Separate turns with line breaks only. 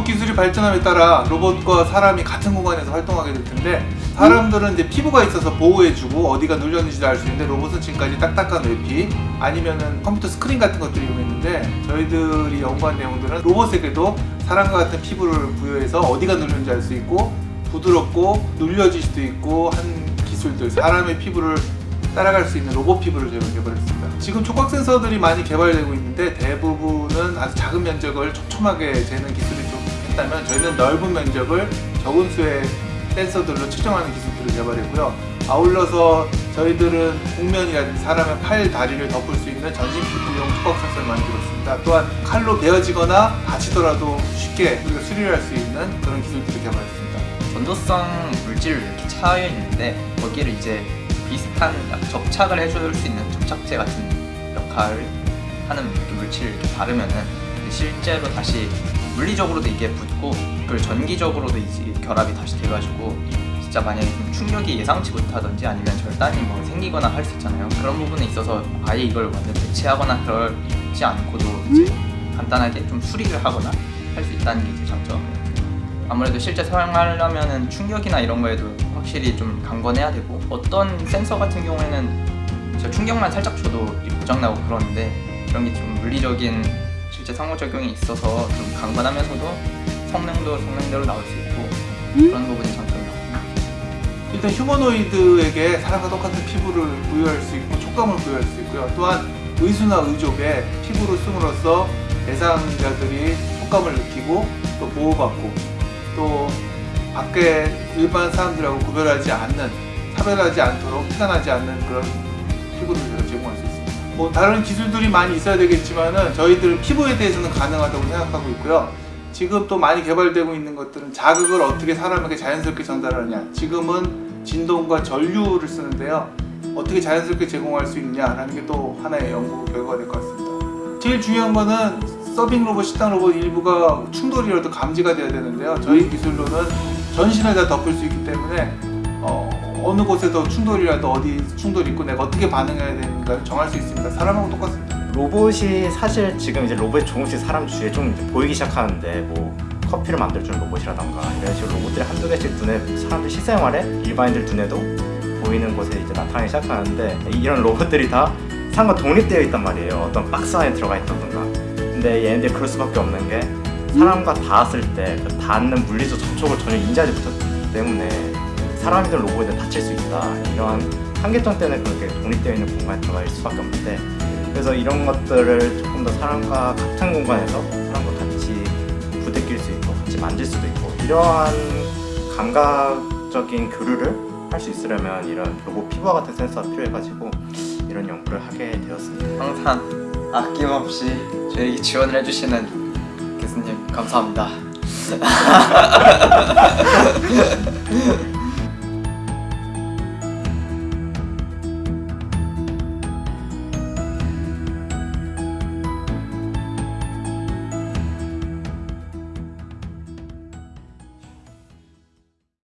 로봇 기술이 발전함에 따라 로봇과 사람이 같은 공간에서 활동하게 될 텐데 사람들은 이제 피부가 있어서 보호해주고 어디가 눌렸는지도 알 수 있는데 로봇은 지금까지 딱딱한 외피 아니면은 컴퓨터 스크린 같은 것들을 이용했는데 저희들이 연구한 내용들은 로봇에게도 사람과 같은 피부를 부여해서 어디가 눌렸는지 알 수 있고 부드럽고 눌려질 수도 있고 한 기술들 사람의 피부를 따라갈 수 있는 로봇 피부를 저희가 개발했습니다. 지금 촉각 센서들이 많이 개발되고 있는데 대부분은 아주 작은 면적을 촘촘하게 재는 기술이 좀 했다면 저희는 넓은 면적을 적은 수의 센서들로 측정하는 기술들을 개발했고요. 아울러서 저희들은 곡면이라든지 사람의 팔, 다리를 덮을 수 있는 전신 피부용 촉각 센서를 만들었습니다. 또한 칼로 베어지거나 다치더라도 쉽게 우리가 수리를 할 수 있는 그런 기술들을 개발했습니다.
전도성 물질을 이렇게 차여 있는데 거기를 이제 비슷한 접착을 해줄 수 있는 접착제 같은 역할을 하는 물질을 이렇게 바르면은 실제로 다시 물리적으로도 이게 붙고 그리고 전기적으로도 이제 결합이 다시 돼가지고 진짜 만약에 좀 충격이 예상치 못하던지 아니면 절단이 뭐 생기거나 할 수 있잖아요. 그런 부분에 있어서 아예 이걸 완전 대체하거나 그러지 않고도 이제 간단하게 좀 수리를 하거나 할 수 있다는 게 이제 장점이에요. 아무래도 실제 사용하려면은 충격이나 이런 거에도 확실히 좀 강건해야 되고 어떤 센서 같은 경우에는 진짜 충격만 살짝 줘도 고장나고 그러는데 그런 게 좀 물리적인 실제 상호작용이 있어서 좀 강건하면서도 성능도 성능대로 나올 수 있고 그런 부분이 장점이라고
일단 휴머노이드에게 사람과 똑같은 피부를 부여할 수 있고 촉감을 부여할 수 있고요. 또한 의수나 의족에 피부를 씀으로써 대상자들이 촉감을 느끼고 또 보호받고 또 밖에 일반 사람들하고 구별하지 않는 차별하지 않도록 피난하지 않는 그런 피부를 제공할 수 있습니다. 뭐 다른 기술들이 많이 있어야 되겠지만은 저희들은 피부에 대해서는 가능하다고 생각하고 있고요. 지금 또 많이 개발되고 있는 것들은 자극을 어떻게 사람에게 자연스럽게 전달하느냐. 지금은 진동과 전류를 쓰는데요. 어떻게 자연스럽게 제공할 수 있냐라는 게 또 하나의 연구 결과가 될 것 같습니다. 제일 중요한 거는 서빙 로봇, 식당 로봇 일부가 충돌이라도 감지가 돼야 되는데요. 저희 기술로는 전신을 다 덮을 수 있기 때문에 어, 어느 곳에서 충돌이라도 어디 충돌이 있고 내가 어떻게 반응해야 되는가를 정할 수 있습니다. 사람하고 똑같습니다.
로봇이 사실 지금 이제 로봇이 조금씩 사람 주위에 좀 보이기 시작하는데 뭐 커피를 만들어주는 로봇이라던가 이런 식으로 로봇들이 한두 개씩 눈에 사람들 실생활에 일반인들 눈에도 보이는 곳에 이제 나타나기 시작하는데 이런 로봇들이 다 사람과 독립되어 있단 말이에요. 어떤 박스 안에 들어가 있다던가. 근데 얘네들이 그럴 수밖에 없는 게 사람과 닿았을 때그 닿는 물리적 접촉을 전혀 인지하지 못하기 때문에 사람이든 로봇이든 다칠 수 있다 이러한 한계점 때문에 그렇게 독립되어 있는 공간에 들어갈 수밖에 없는데 그래서 이런 것들을 조금 더 사람과 같은 공간에서 사람과 같이 부대낄 수 있고 같이 만질 수도 있고 이러한 감각적인 교류를 할 수 있으려면 이런 로봇 피부와 같은 센서가 필요해가지고 이런 연구를 하게 되었습니다.
항상 아낌없이 저에게 지원을 해주시는 교수님 감사합니다